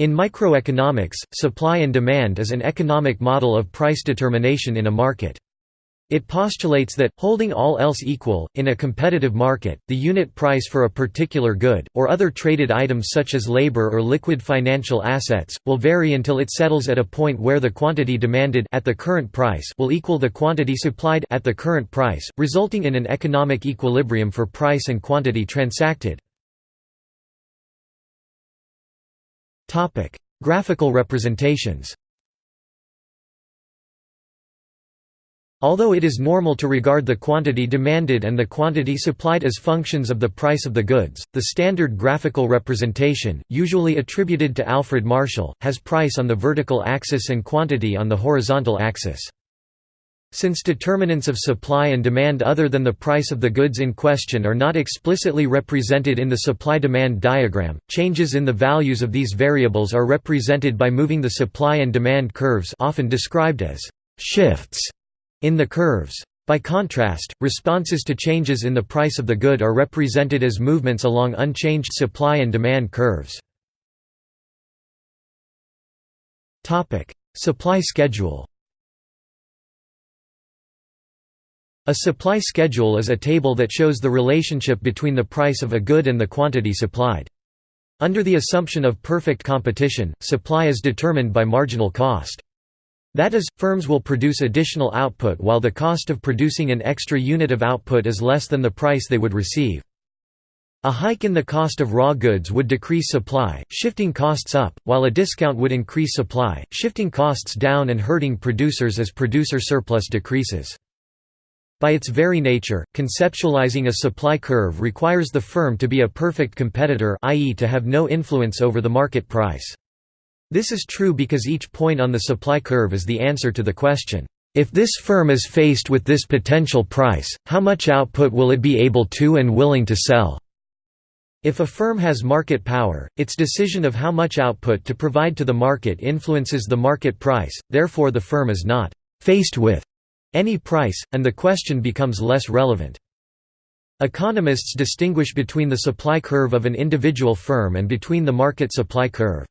In microeconomics, supply and demand is an economic model of price determination in a market. It postulates that, holding all else equal, in a competitive market, the unit price for a particular good, or other traded items such as labor or liquid financial assets, will vary until it settles at a point where the quantity demanded at the current price will equal the quantity supplied at the current price, resulting in an economic equilibrium for price and quantity transacted. Graphical representations. Although it is normal to regard the quantity demanded and the quantity supplied as functions of the price of the goods, the standard graphical representation, usually attributed to Alfred Marshall, has price on the vertical axis and quantity on the horizontal axis. Since determinants of supply and demand other than the price of the goods in question are not explicitly represented in the supply-demand diagram, changes in the values of these variables are represented by moving the supply and demand curves often described as «shifts» in the curves. By contrast, responses to changes in the price of the good are represented as movements along unchanged supply and demand curves. Supply schedule A supply schedule is a table that shows the relationship between the price of a good and the quantity supplied. Under the assumption of perfect competition, supply is determined by marginal cost. That is, firms will produce additional output while the cost of producing an extra unit of output is less than the price they would receive. A hike in the cost of raw goods would decrease supply, shifting costs up, while a discount would increase supply, shifting costs down and hurting producers as producer surplus decreases. By its very nature, conceptualizing a supply curve requires the firm to be a perfect competitor i.e. to have no influence over the market price. This is true because each point on the supply curve is the answer to the question, if this firm is faced with this potential price, how much output will it be able to and willing to sell? If a firm has market power, its decision of how much output to provide to the market influences the market price, therefore the firm is not «faced with» any price, and the question becomes less relevant. Economists distinguish between the supply curve of an individual firm and between the market supply curve.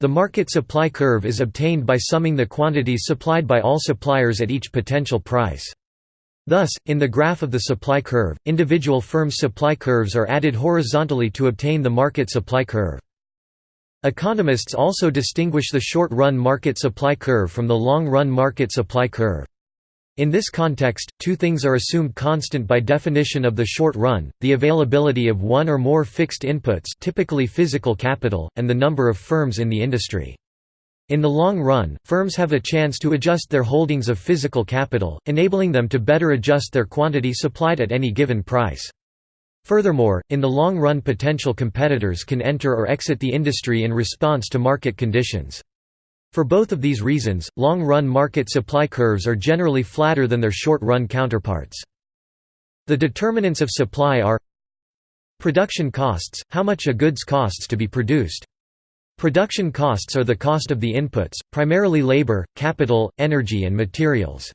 The market supply curve is obtained by summing the quantities supplied by all suppliers at each potential price. Thus, in the graph of the supply curve, individual firms' supply curves are added horizontally to obtain the market supply curve. Economists also distinguish the short-run market supply curve from the long-run market supply curve. In this context, two things are assumed constant by definition of the short run, the availability of one or more fixed inputs typically physical capital, and the number of firms in the industry. In the long run, firms have a chance to adjust their holdings of physical capital, enabling them to better adjust their quantity supplied at any given price. Furthermore, in the long run potential competitors can enter or exit the industry in response to market conditions. For both of these reasons, long-run market supply curves are generally flatter than their short-run counterparts. The determinants of supply are Production costs – how much a goods costs to be produced. Production costs are the cost of the inputs, primarily labor, capital, energy and materials.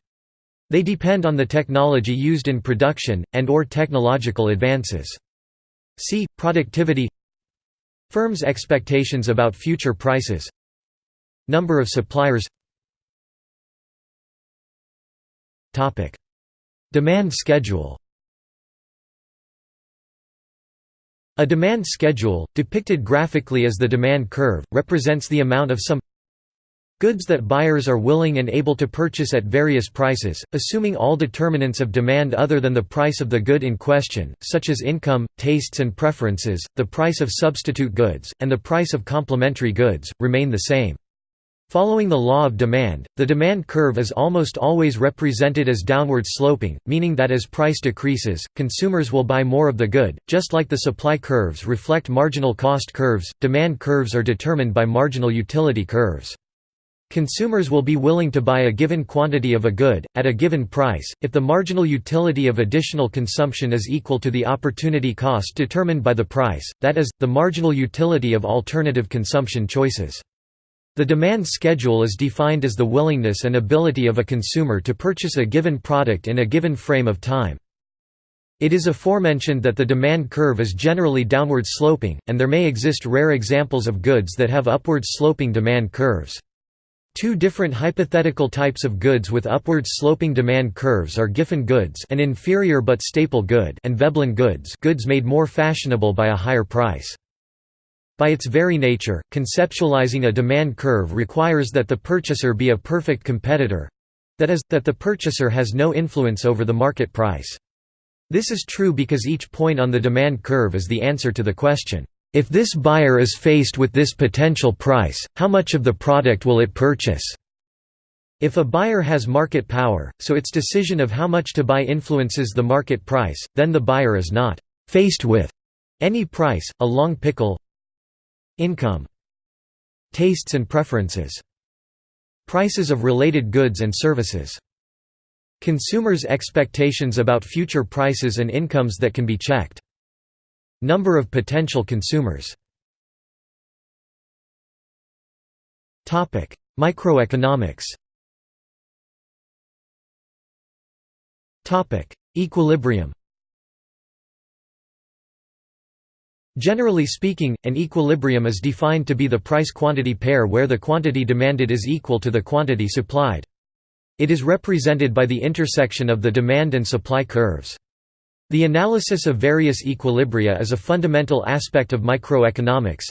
They depend on the technology used in production, and or technological advances. See, productivity Firms' expectations about future prices Number of suppliers. Demand schedule. A demand schedule, depicted graphically as the demand curve, represents the amount of some goods that buyers are willing and able to purchase at various prices, assuming all determinants of demand other than the price of the good in question, such as income, tastes and preferences, the price of substitute goods, and the price of complementary goods, remain the same. Following the law of demand, the demand curve is almost always represented as downward sloping, meaning that as price decreases, consumers will buy more of the good. Just like the supply curves reflect marginal cost curves, demand curves are determined by marginal utility curves. Consumers will be willing to buy a given quantity of a good, at a given price, if the marginal utility of additional consumption is equal to the opportunity cost determined by the price, that is, the marginal utility of alternative consumption choices. The demand schedule is defined as the willingness and ability of a consumer to purchase a given product in a given frame of time. It is aforementioned that the demand curve is generally downward sloping, and there may exist rare examples of goods that have upward sloping demand curves. Two different hypothetical types of goods with upward sloping demand curves are Giffen goods an inferior but staple good and Veblen goods goods made more fashionable by a higher price. By its very nature, conceptualizing a demand curve requires that the purchaser be a perfect competitor—that is, that the purchaser has no influence over the market price. This is true because each point on the demand curve is the answer to the question, if this buyer is faced with this potential price, how much of the product will it purchase? If a buyer has market power, so its decision of how much to buy influences the market price, then the buyer is not faced with any price, a long pickle income tastes and preferences prices of related goods and services. Consumers' expectations about future prices and incomes that can be checked. Number of potential consumers. Microeconomics. Equilibrium Generally speaking, an equilibrium is defined to be the price-quantity pair where the quantity demanded is equal to the quantity supplied. It is represented by the intersection of the demand and supply curves. The analysis of various equilibria is a fundamental aspect of microeconomics.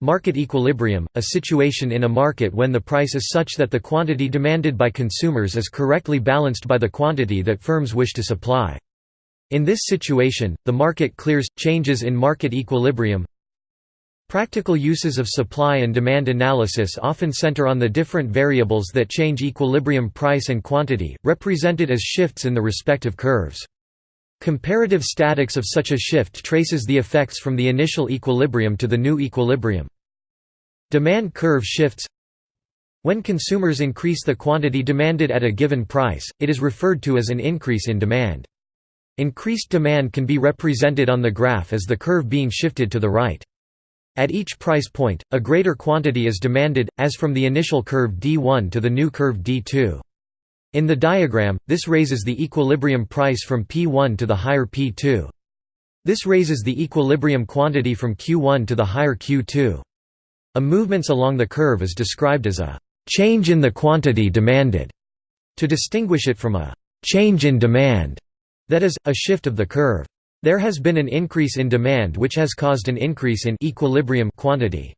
Market equilibrium, a situation in a market when the price is such that the quantity demanded by consumers is correctly balanced by the quantity that firms wish to supply. In this situation, the market clears, changes in market equilibrium, Practical uses of supply and demand analysis often center on the different variables that change equilibrium price and quantity, represented as shifts in the respective curves. Comparative statics of such a shift traces the effects from the initial equilibrium to the new equilibrium. Demand curve shifts When consumers increase the quantity demanded at a given price, it is referred to as an increase in demand. Increased demand can be represented on the graph as the curve being shifted to the right. At each price point, a greater quantity is demanded, as from the initial curve D1 to the new curve D2. In the diagram, this raises the equilibrium price from P1 to the higher P2. This raises the equilibrium quantity from Q1 to the higher Q2. A movements along the curve is described as a change in the quantity demanded, to distinguish it from a change in demand, that is, a shift of the curve. There has been an increase in demand which has caused an increase in equilibrium quantity.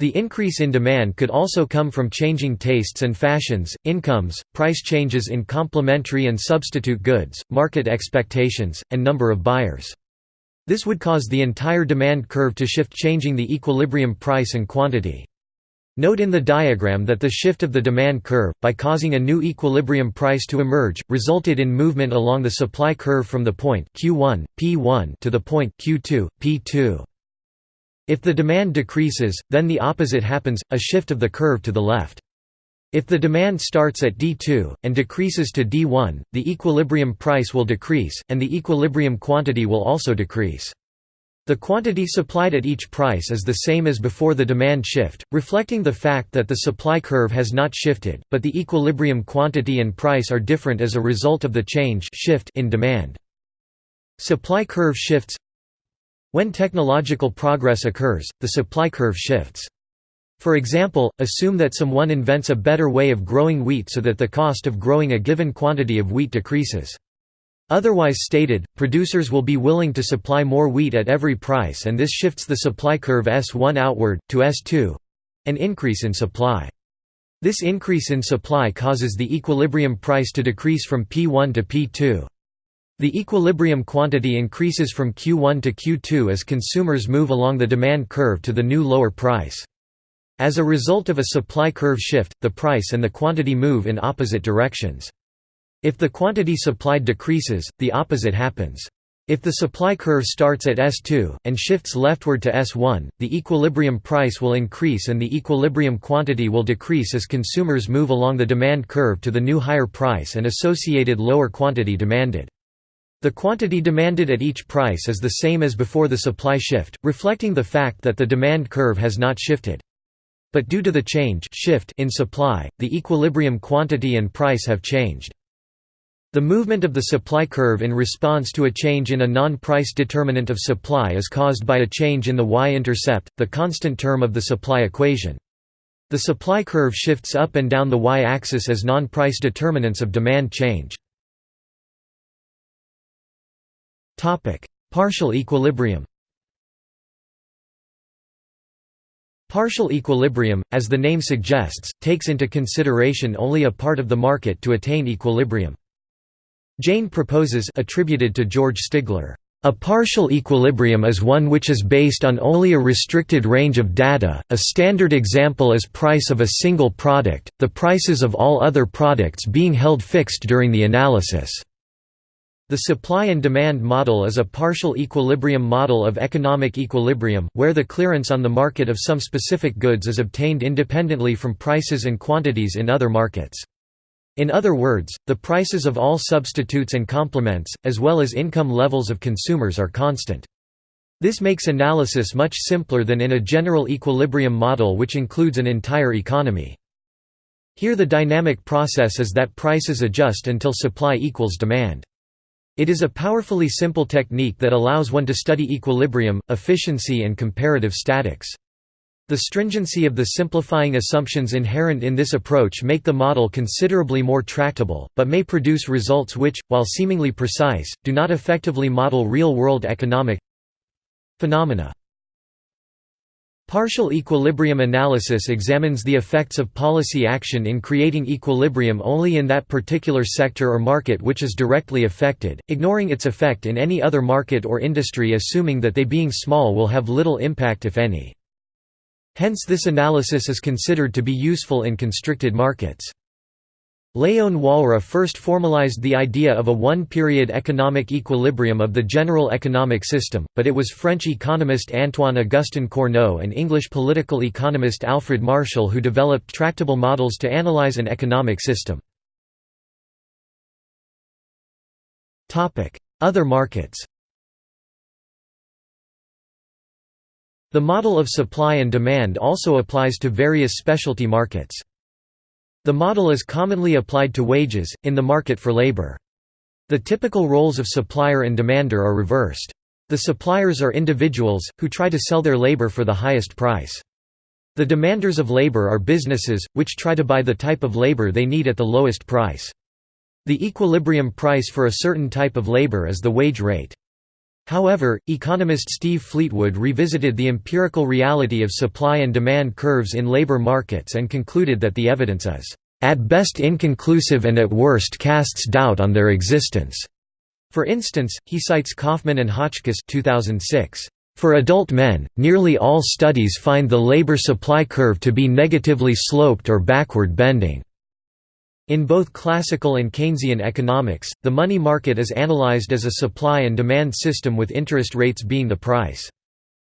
The increase in demand could also come from changing tastes and fashions, incomes, price changes in complementary and substitute goods, market expectations, and number of buyers. This would cause the entire demand curve to shift changing the equilibrium price and quantity. Note in the diagram that the shift of the demand curve, by causing a new equilibrium price to emerge, resulted in movement along the supply curve from the point Q1, P1 to the point Q2, P2. If the demand decreases, then the opposite happens, a shift of the curve to the left. If the demand starts at D2, and decreases to D1, the equilibrium price will decrease, and the equilibrium quantity will also decrease. The quantity supplied at each price is the same as before the demand shift, reflecting the fact that the supply curve has not shifted, but the equilibrium quantity and price are different as a result of the change shift in demand. Supply curve shifts When technological progress occurs, the supply curve shifts. For example, assume that someone invents a better way of growing wheat so that the cost of growing a given quantity of wheat decreases. Otherwise stated, producers will be willing to supply more wheat at every price and this shifts the supply curve S1 outward, to S2—an increase in supply. This increase in supply causes the equilibrium price to decrease from P1 to P2. The equilibrium quantity increases from Q1 to Q2 as consumers move along the demand curve to the new lower price. As a result of a supply curve shift, the price and the quantity move in opposite directions. If the quantity supplied decreases, the opposite happens. If the supply curve starts at S2, and shifts leftward to S1, the equilibrium price will increase and the equilibrium quantity will decrease as consumers move along the demand curve to the new higher price and associated lower quantity demanded. The quantity demanded at each price is the same as before the supply shift, reflecting the fact that the demand curve has not shifted. But due to the change shift in supply, the equilibrium quantity and price have changed. The movement of the supply curve in response to a change in a non-price determinant of supply is caused by a change in the y-intercept, the constant term of the supply equation. The supply curve shifts up and down the y-axis as non-price determinants of demand change. Partial equilibrium Partial equilibrium, as the name suggests, takes into consideration only a part of the market to attain equilibrium. Jain proposes attributed to George Stigler, "...a partial equilibrium is one which is based on only a restricted range of data, a standard example is price of a single product, the prices of all other products being held fixed during the analysis." The supply and demand model is a partial equilibrium model of economic equilibrium, where the clearance on the market of some specific goods is obtained independently from prices and quantities in other markets. In other words, the prices of all substitutes and complements, as well as income levels of consumers are constant. This makes analysis much simpler than in a general equilibrium model which includes an entire economy. Here the dynamic process is that prices adjust until supply equals demand. It is a powerfully simple technique that allows one to study equilibrium, efficiency and comparative statics. The stringency of the simplifying assumptions inherent in this approach make the model considerably more tractable, but may produce results which, while seemingly precise, do not effectively model real-world economic phenomena. Partial equilibrium analysis examines the effects of policy action in creating equilibrium only in that particular sector or market which is directly affected, ignoring its effect in any other market or industry assuming that they being small will have little impact if any. Hence this analysis is considered to be useful in constricted markets. Léon Walras first formalized the idea of a one-period economic equilibrium of the general economic system, but it was French economist Antoine-Augustin Cournot and English political economist Alfred Marshall who developed tractable models to analyze an economic system. Other markets The model of supply and demand also applies to various specialty markets. The model is commonly applied to wages, in the market for labor. The typical roles of supplier and demander are reversed. The suppliers are individuals, who try to sell their labor for the highest price. The demanders of labor are businesses, which try to buy the type of labor they need at the lowest price. The equilibrium price for a certain type of labor is the wage rate. However, economist Steve Fleetwood revisited the empirical reality of supply and demand curves in labor markets and concluded that the evidence is, "...at best inconclusive and at worst casts doubt on their existence." For instance, he cites Kaufman and Hotchkiss 2006. For adult men, nearly all studies find the labor supply curve to be negatively sloped or backward bending. In both classical and Keynesian economics, the money market is analyzed as a supply and demand system with interest rates being the price.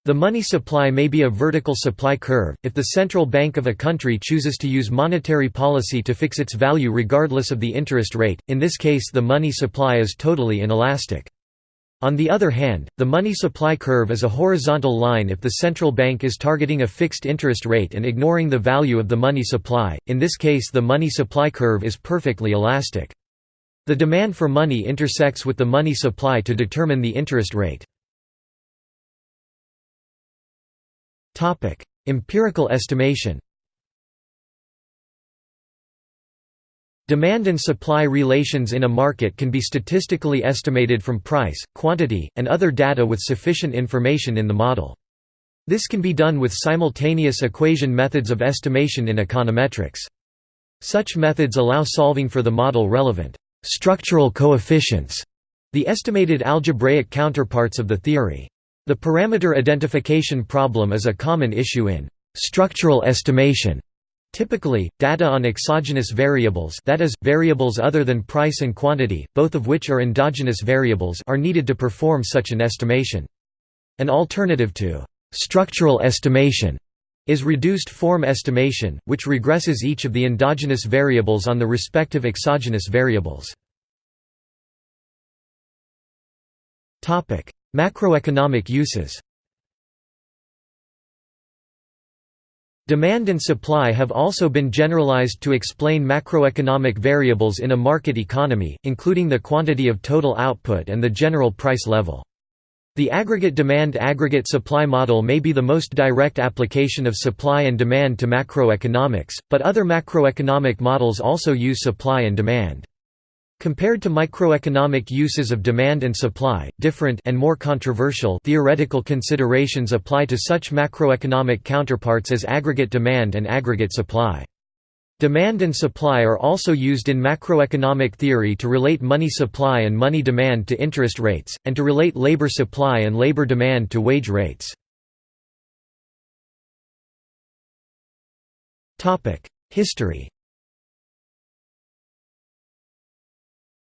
The money supply may be a vertical supply curve, if the central bank of a country chooses to use monetary policy to fix its value regardless of the interest rate, in this case the money supply is totally inelastic. On the other hand, the money supply curve is a horizontal line if the central bank is targeting a fixed interest rate and ignoring the value of the money supply, in this case the money supply curve is perfectly elastic. The demand for money intersects with the money supply to determine the interest rate. Empirical estimation Demand and supply relations in a market can be statistically estimated from price, quantity, and other data with sufficient information in the model. This can be done with simultaneous equation methods of estimation in econometrics. Such methods allow solving for the model relevant structural coefficients, the estimated algebraic counterparts of the theory. The parameter identification problem is a common issue in structural estimation Typically, data on exogenous variables that is, variables other than price and quantity, both of which are endogenous variables are needed to perform such an estimation. An alternative to «structural estimation» is reduced form estimation, which regresses each of the endogenous variables on the respective exogenous variables. Macroeconomic uses Demand and supply have also been generalized to explain macroeconomic variables in a market economy, including the quantity of total output and the general price level. The aggregate demand-aggregate supply model may be the most direct application of supply and demand to macroeconomics, but other macroeconomic models also use supply and demand. Compared to microeconomic uses of demand and supply, different and more controversial theoretical considerations apply to such macroeconomic counterparts as aggregate demand and aggregate supply. Demand and supply are also used in macroeconomic theory to relate money supply and money demand to interest rates, and to relate labor supply and labor demand to wage rates. History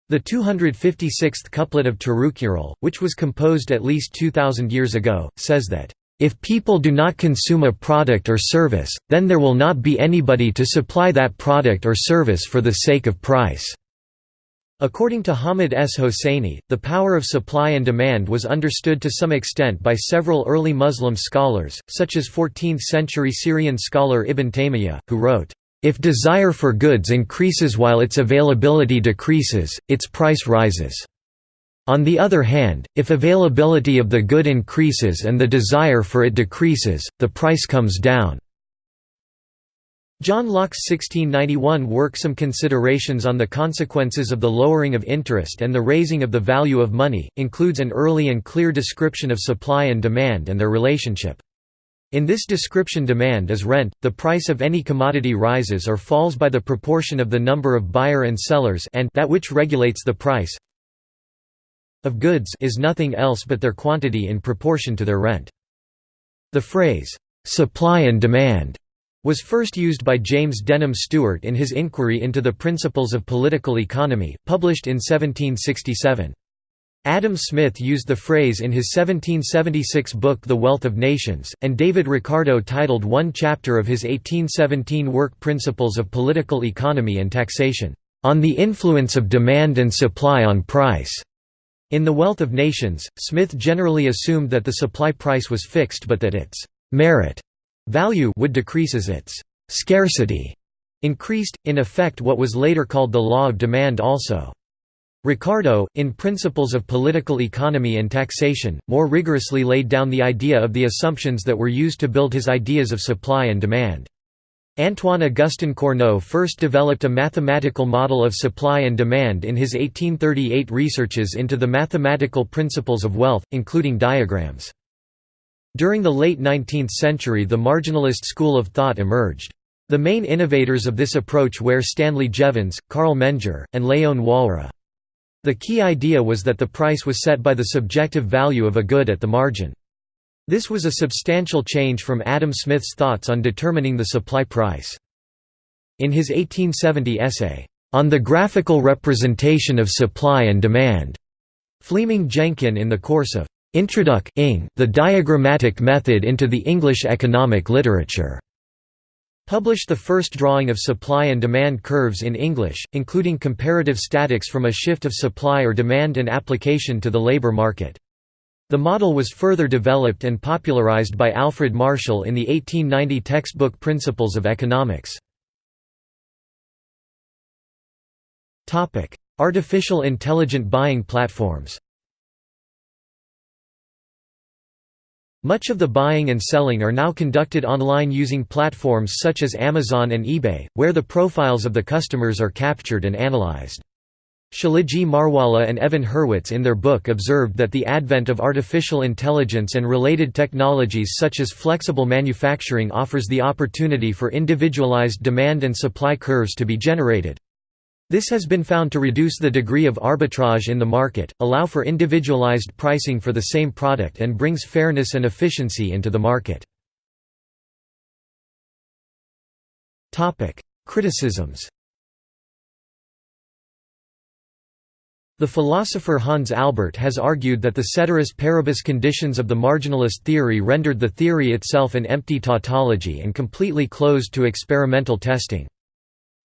The 256th couplet of Tirukkural, which was composed at least 2000 years ago, says that if people do not consume a product or service, then there will not be anybody to supply that product or service for the sake of price." According to Hamid S. Hosseini, the power of supply and demand was understood to some extent by several early Muslim scholars, such as 14th-century Syrian scholar Ibn Taymiyyah, who wrote, "...if desire for goods increases while its availability decreases, its price rises." On the other hand, if availability of the good increases and the desire for it decreases, the price comes down. John Locke's 1691 work Some Considerations on the Consequences of the Lowering of Interest and the Raising of the Value of Money, includes an early and clear description of supply and demand and their relationship. In this description demand is rent, the price of any commodity rises or falls by the proportion of the number of buyer and sellers and that which regulates the price of goods is nothing else but their quantity in proportion to their rent. The phrase, "'supply and demand' was first used by James Denham Steuart in his Inquiry into the Principles of Political Economy, published in 1767. Adam Smith used the phrase in his 1776 book The Wealth of Nations, and David Ricardo titled one chapter of his 1817 work Principles of Political Economy and Taxation, "'On the Influence of Demand and Supply on Price' In The Wealth of Nations, Smith generally assumed that the supply price was fixed but that its «merit» value would decrease as its «scarcity» increased, in effect what was later called the law of demand also. Ricardo, in Principles of Political Economy and Taxation, more rigorously laid down the idea of the assumptions that were used to build his ideas of supply and demand. Antoine-Augustin Cournot first developed a mathematical model of supply and demand in his 1838 researches into the mathematical principles of wealth, including diagrams. During the late 19th century the marginalist school of thought emerged. The main innovators of this approach were Stanley Jevons, Carl Menger, and Léon Walras. The key idea was that the price was set by the subjective value of a good at the margin. This was a substantial change from Adam Smith's thoughts on determining the supply price. In his 1870 essay, On the Graphical Representation of Supply and Demand, Fleeming Jenkin in the course of Introduc the Diagrammatic Method into the English Economic Literature, published the first drawing of supply and demand curves in English, including comparative statics from a shift of supply or demand and application to the labor market. The model was further developed and popularized by Alfred Marshall in the 1890 textbook Principles of Economics. Artificial intelligent buying platforms Much of the buying and selling are now conducted online using platforms such as Amazon and eBay, where the profiles of the customers are captured and analyzed. Tshilidzi Marwala and Evan Hurwitz in their book observed that the advent of artificial intelligence and related technologies such as flexible manufacturing offers the opportunity for individualized demand and supply curves to be generated. This has been found to reduce the degree of arbitrage in the market, allow for individualized pricing for the same product and brings fairness and efficiency into the market. Criticisms The philosopher Hans Albert has argued that the ceteris paribus conditions of the marginalist theory rendered the theory itself an empty tautology and completely closed to experimental testing.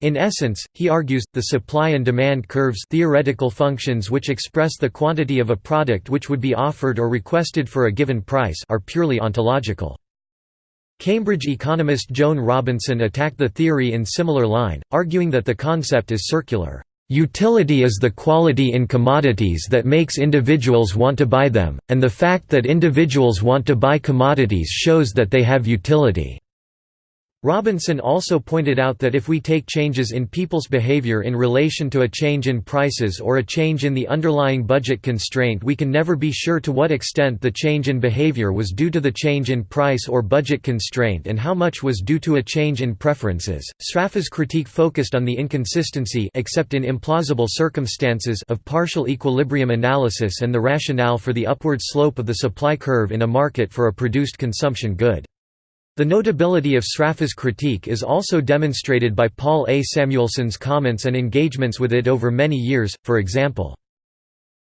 In essence, he argues, the supply and demand curves theoretical functions which express the quantity of a product which would be offered or requested for a given price are purely ontological. Cambridge economist Joan Robinson attacked the theory in similar line, arguing that the concept is circular. Utility is the quality in commodities that makes individuals want to buy them, and the fact that individuals want to buy commodities shows that they have utility. Robinson also pointed out that if we take changes in people's behavior in relation to a change in prices or a change in the underlying budget constraint we can never be sure to what extent the change in behavior was due to the change in price or budget constraint and how much was due to a change in preferences. Sraffa's critique focused on the inconsistency except in implausible circumstances of partial equilibrium analysis and the rationale for the upward slope of the supply curve in a market for a produced consumption good. The notability of Sraffa's critique is also demonstrated by Paul A. Samuelson's comments and engagements with it over many years, for example.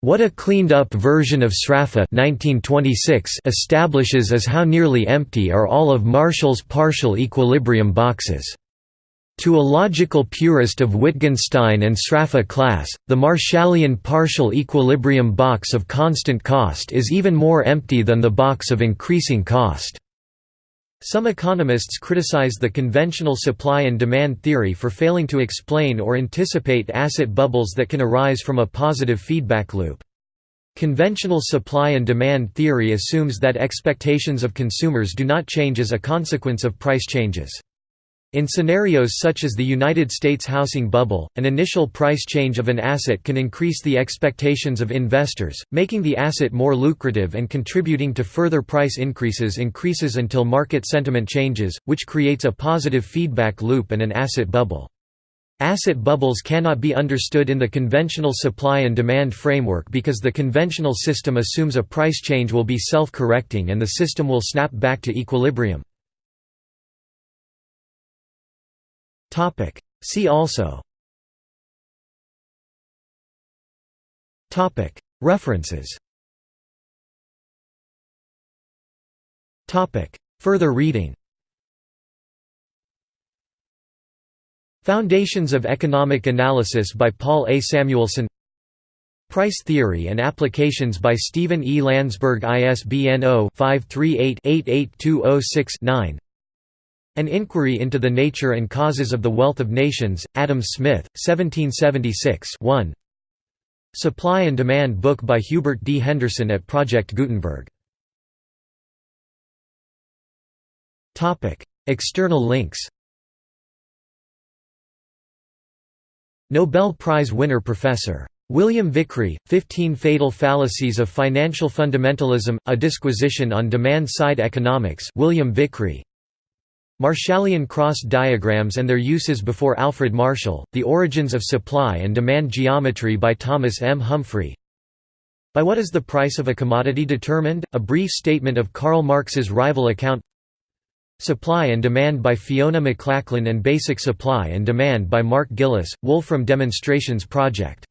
What a cleaned-up version of Sraffa 1926 establishes is how nearly empty are all of Marshall's partial equilibrium boxes. To a logical purist of Wittgenstein and Sraffa class, the Marshallian partial equilibrium box of constant cost is even more empty than the box of increasing cost. Some economists criticize the conventional supply and demand theory for failing to explain or anticipate asset bubbles that can arise from a positive feedback loop. Conventional supply and demand theory assumes that expectations of consumers do not change as a consequence of price changes. In scenarios such as the United States housing bubble, an initial price change of an asset can increase the expectations of investors, making the asset more lucrative and contributing to further price increases increases until market sentiment changes, which creates a positive feedback loop and an asset bubble. Asset bubbles cannot be understood in the conventional supply and demand framework because the conventional system assumes a price change will be self-correcting and the system will snap back to equilibrium. Topic. See also Topic. References Topic. Further reading Foundations of Economic Analysis by Paul A. Samuelson Price Theory and Applications by Stephen E. Landsberg ISBN 0-538-88206-9 an Inquiry into the Nature and Causes of the Wealth of Nations, Adam Smith, 1776 1. Supply and Demand book by Hubert D. Henderson at Project Gutenberg. External links Nobel Prize winner Professor. William Vickrey, 15 Fatal Fallacies of Financial Fundamentalism, A Disquisition on Demand-Side Economics William Vickrey, Marshallian cross diagrams and their uses before Alfred Marshall, The Origins of Supply and Demand Geometry by Thomas M. Humphrey By what is the price of a commodity determined? A brief statement of Karl Marx's rival account Supply and Demand by Fiona McLachlan and Basic Supply and Demand by Mark Gillis, Wolfram Demonstrations Project